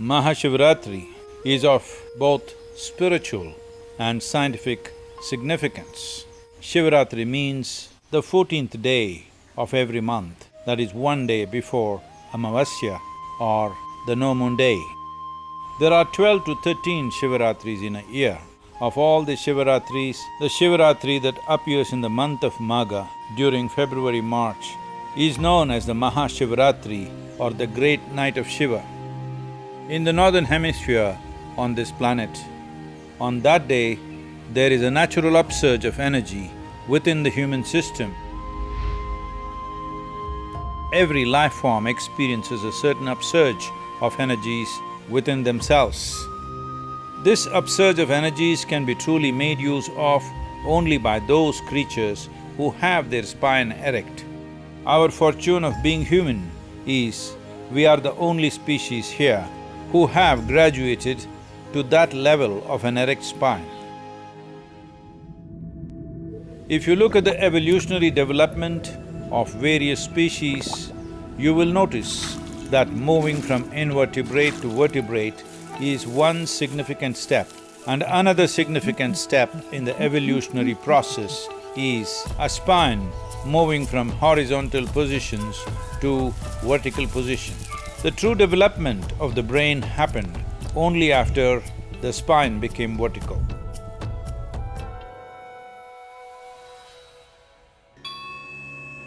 Mahashivratri is of both spiritual and scientific significance. Shivaratri means the fourteenth day of every month, that is one day before Amavasya or the no moon day. There are twelve to thirteen Shivaratris in a year. Of all the Shivaratris, the Shivaratri that appears in the month of Magha during February-March is known as the Mahashivaratri or the Great Night of Shiva. In the northern hemisphere on this planet, on that day, there is a natural upsurge of energy within the human system. Every life form experiences a certain upsurge of energies within themselves. This upsurge of energies can be truly made use of only by those creatures who have their spine erect. Our fortune of being human is we are the only species here who have graduated to that level of an erect spine. If you look at the evolutionary development of various species, you will notice that moving from invertebrate to vertebrate is one significant step. And another significant step in the evolutionary process is a spine moving from horizontal positions to vertical positions. The true development of the brain happened only after the spine became vertical.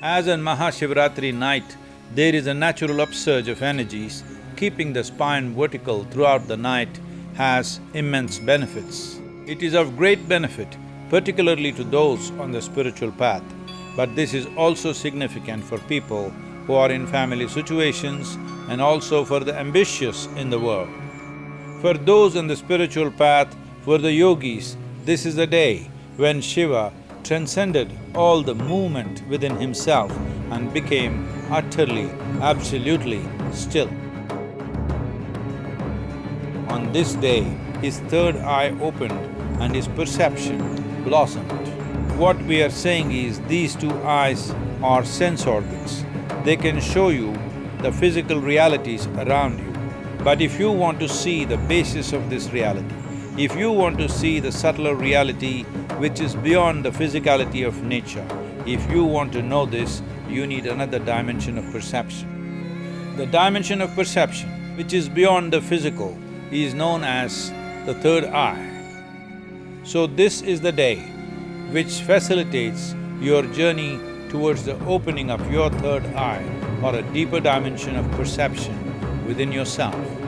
As on Mahashivratri night, there is a natural upsurge of energies, keeping the spine vertical throughout the night has immense benefits. It is of great benefit, particularly to those on the spiritual path, but this is also significant for people who are in family situations and also for the ambitious in the world. For those on the spiritual path, for the yogis, this is the day when Shiva transcended all the movement within himself and became utterly, absolutely still. On this day, his third eye opened and his perception blossomed. What we are saying is these two eyes are sense organs. They can show you the physical realities around you. But if you want to see the basis of this reality, if you want to see the subtler reality which is beyond the physicality of nature, if you want to know this, you need another dimension of perception. The dimension of perception, which is beyond the physical, is known as the third eye. So this is the day which facilitates your journey towards the opening of your third eye or a deeper dimension of perception within yourself.